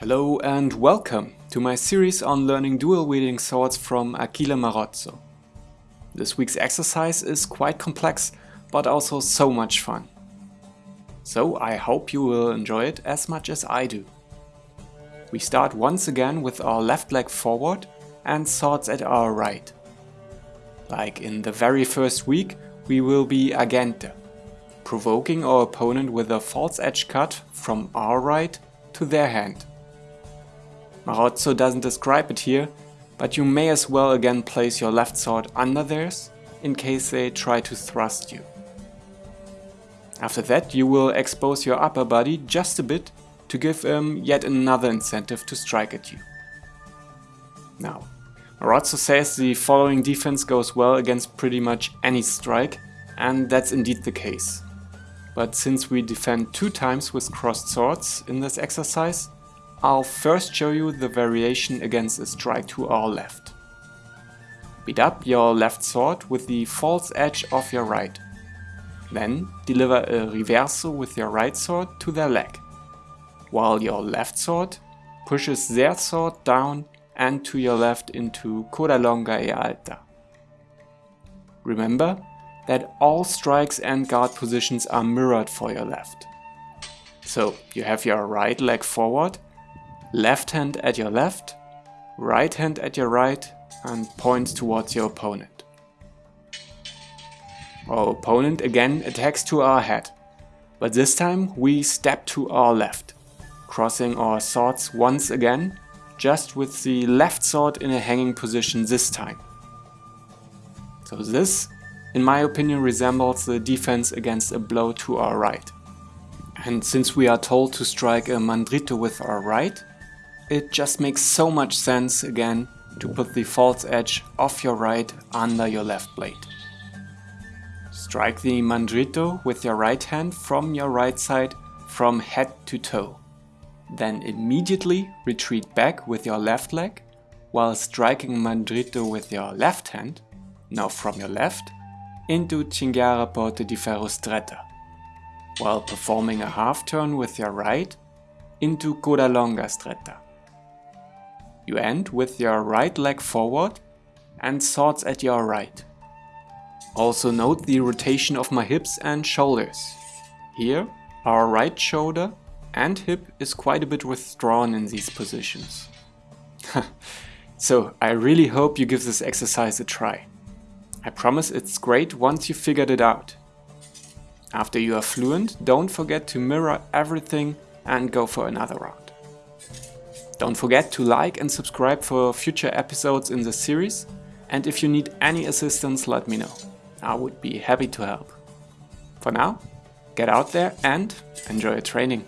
Hello and welcome to my series on learning dual wielding swords from Achille Marozzo. This week's exercise is quite complex, but also so much fun. So I hope you will enjoy it as much as I do. We start once again with our left leg forward and swords at our right. Like in the very first week, we will be agente, provoking our opponent with a false edge cut from our right to their hand. Oh, Marozzo doesn't describe it here, but you may as well again place your left sword under theirs in case they try to thrust you. After that you will expose your upper body just a bit to give them yet another incentive to strike at you. Now, Marozzo says the following defense goes well against pretty much any strike, and that's indeed the case. But since we defend two times with crossed swords in this exercise, I'll first show you the variation against a strike to our left. Beat up your left sword with the false edge of your right. Then deliver a reverso with your right sword to their leg, while your left sword pushes their sword down and to your left into coda longa e alta. Remember that all strikes and guard positions are mirrored for your left. So you have your right leg forward, left hand at your left, right hand at your right and points towards your opponent. Our opponent again attacks to our head, but this time we step to our left, crossing our swords once again, just with the left sword in a hanging position this time. So this, in my opinion, resembles the defense against a blow to our right. And since we are told to strike a mandrito with our right, it just makes so much sense again to put the false edge of your right under your left blade. Strike the mandrito with your right hand from your right side from head to toe. Then immediately retreat back with your left leg while striking mandrito with your left hand, now from your left, into cinghiara porte di ferro stretta, while performing a half turn with your right into coda longa stretta. You end with your right leg forward and swords at your right. Also note the rotation of my hips and shoulders. Here, our right shoulder and hip is quite a bit withdrawn in these positions. so I really hope you give this exercise a try. I promise it's great once you figured it out. After you are fluent, don't forget to mirror everything and go for another round. Don't forget to like and subscribe for future episodes in this series and if you need any assistance let me know. I would be happy to help. For now, get out there and enjoy your training.